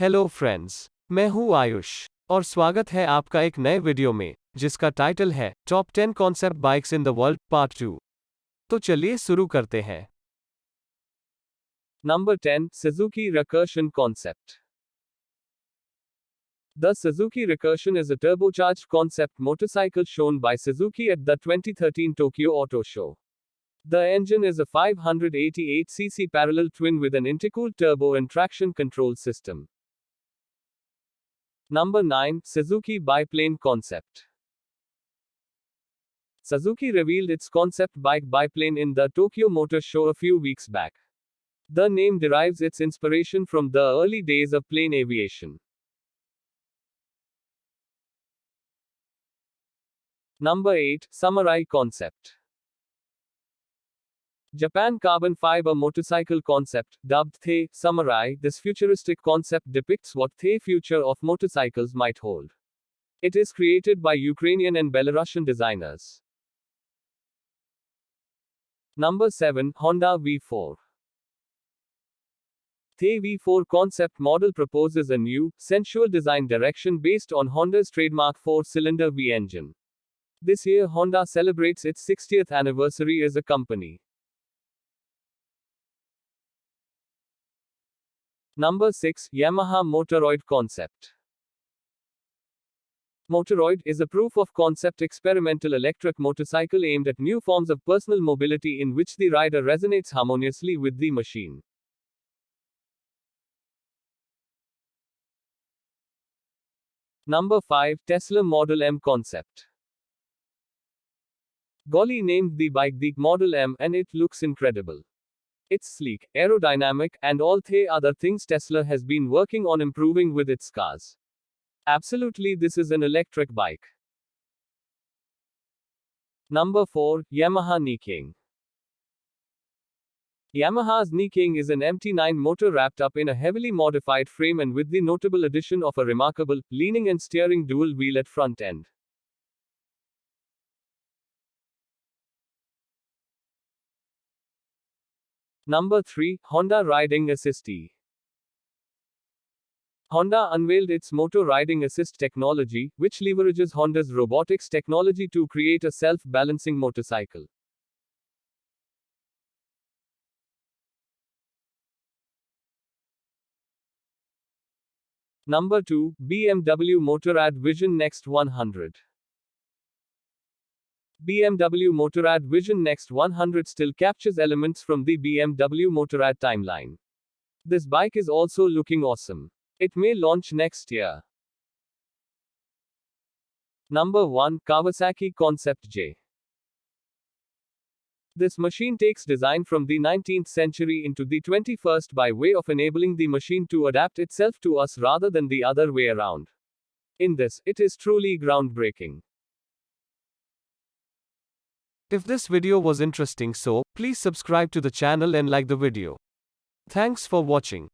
Hello friends मैं हूँ आयुष, और स्वागत है आपका एक नए वीडियो में, जिसका टाइटल है top ten concept bikes in the world part two तो चलिए शुरू करते हैं। Number ten Suzuki recursion concept the Suzuki recursion is a turbocharge concept motorcycle shown by Suzuki at the 2013 Tokyo auto show The engine is a 588cc parallel twin with an intercooled turbo and traction control system. Number 9 Suzuki Biplane Concept. Suzuki revealed its concept bike biplane in the Tokyo Motor Show a few weeks back. The name derives its inspiration from the early days of plane aviation. Number 8 Samurai Concept. Japan Carbon Fiber Motorcycle Concept, dubbed The Samurai, this futuristic concept depicts what the future of motorcycles might hold. It is created by Ukrainian and Belarusian designers. Number 7 Honda V4. The V4 concept model proposes a new, sensual design direction based on Honda's trademark four cylinder V engine. This year, Honda celebrates its 60th anniversary as a company. Number 6 Yamaha Motoroid Concept. Motoroid is a proof of concept experimental electric motorcycle aimed at new forms of personal mobility in which the rider resonates harmoniously with the machine. Number 5 Tesla Model M Concept. Golly named the bike the Model M and it looks incredible. It's sleek, aerodynamic, and all the other things Tesla has been working on improving with its cars. Absolutely, this is an electric bike. Number 4 Yamaha Niken. Yamaha's Niken is an MT9 motor wrapped up in a heavily modified frame and with the notable addition of a remarkable, leaning and steering dual wheel at front end. Number 3 Honda Riding Assist E. Honda unveiled its Moto Riding Assist technology, which leverages Honda's robotics technology to create a self balancing motorcycle. Number 2 BMW Motorrad Vision Next 100. BMW Motorrad Vision Next 100 still captures elements from the BMW Motorrad timeline. This bike is also looking awesome. It may launch next year. Number 1 Kawasaki Concept J. This machine takes design from the 19th century into the 21st by way of enabling the machine to adapt itself to us rather than the other way around. In this, it is truly groundbreaking. If this video was interesting so, please subscribe to the channel and like the video. Thanks for watching.